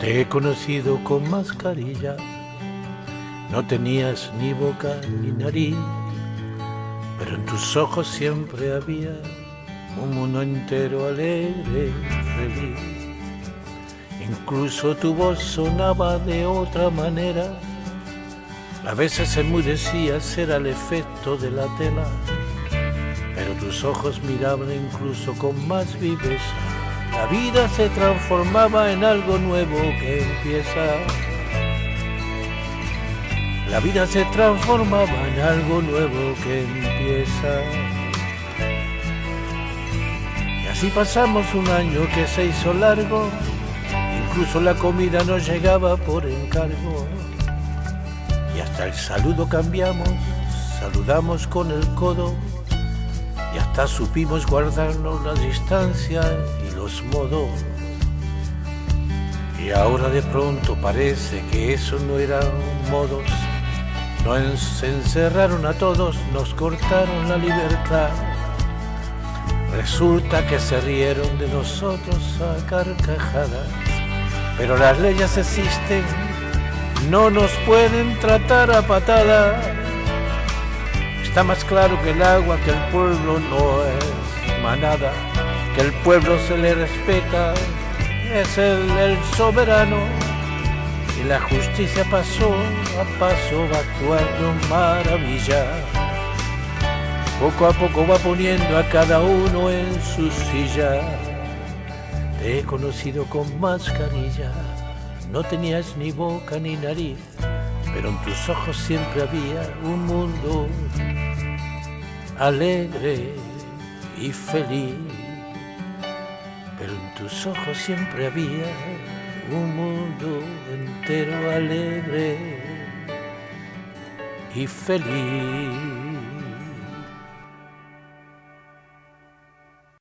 Te he conocido con mascarilla, no tenías ni boca ni nariz, pero en tus ojos siempre había un mundo entero alegre y feliz. Incluso tu voz sonaba de otra manera, a veces enmudecías era el efecto de la tela, pero tus ojos miraban incluso con más viveza la vida se transformaba en algo nuevo que empieza. La vida se transformaba en algo nuevo que empieza. Y así pasamos un año que se hizo largo, incluso la comida no llegaba por encargo. Y hasta el saludo cambiamos, saludamos con el codo y hasta supimos guardarnos la distancia los modos. Y ahora de pronto parece que eso no eran modos. Nos encerraron a todos, nos cortaron la libertad. Resulta que se rieron de nosotros a carcajadas. Pero las leyes existen, no nos pueden tratar a patada. Está más claro que el agua que el pueblo no es manada que el pueblo se le respeta, es el, el soberano y la justicia pasó a paso va actuando maravilla. Poco a poco va poniendo a cada uno en su silla. Te he conocido con mascarilla, no tenías ni boca ni nariz, pero en tus ojos siempre había un mundo alegre y feliz pero en tus ojos siempre había un mundo entero alegre y feliz.